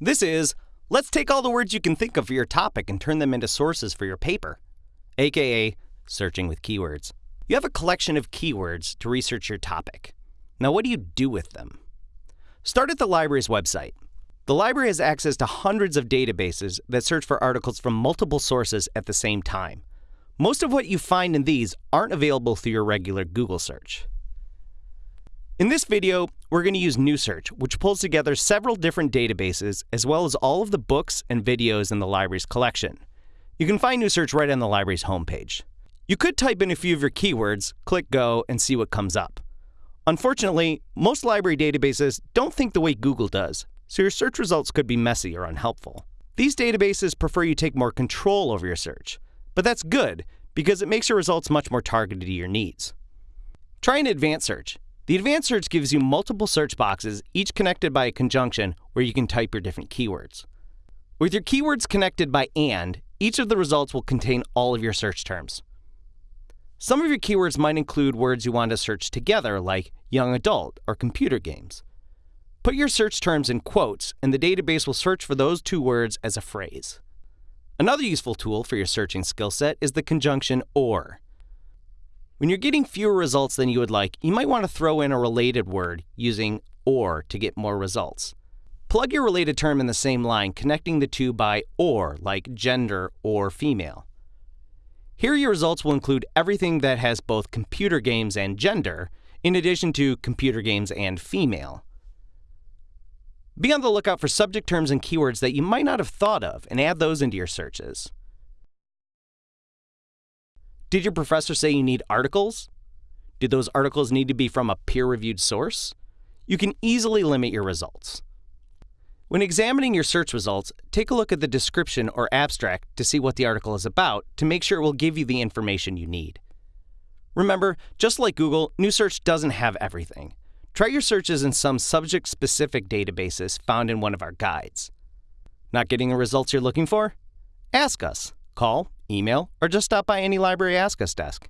This is let's take all the words you can think of for your topic and turn them into sources for your paper, aka searching with keywords. You have a collection of keywords to research your topic. Now, what do you do with them? Start at the library's website. The library has access to hundreds of databases that search for articles from multiple sources at the same time. Most of what you find in these aren't available through your regular Google search. In this video, we're going to use NewSearch, which pulls together several different databases as well as all of the books and videos in the library's collection. You can find NewSearch right on the library's homepage. You could type in a few of your keywords, click Go, and see what comes up. Unfortunately, most library databases don't think the way Google does, so your search results could be messy or unhelpful. These databases prefer you take more control over your search, but that's good because it makes your results much more targeted to your needs. Try an advanced search. The advanced search gives you multiple search boxes, each connected by a conjunction where you can type your different keywords. With your keywords connected by AND, each of the results will contain all of your search terms. Some of your keywords might include words you want to search together, like young adult or computer games. Put your search terms in quotes, and the database will search for those two words as a phrase. Another useful tool for your searching skill set is the conjunction OR. When you're getting fewer results than you would like, you might want to throw in a related word using OR to get more results. Plug your related term in the same line, connecting the two by OR, like gender or female. Here, your results will include everything that has both computer games and gender, in addition to computer games and female. Be on the lookout for subject terms and keywords that you might not have thought of and add those into your searches. Did your professor say you need articles? Did those articles need to be from a peer reviewed source? You can easily limit your results. When examining your search results, take a look at the description or abstract to see what the article is about to make sure it will give you the information you need. Remember, just like Google, NewSearch doesn't have everything. Try your searches in some subject specific databases found in one of our guides. Not getting the results you're looking for? Ask us. Call email, or just stop by any library Ask Us desk.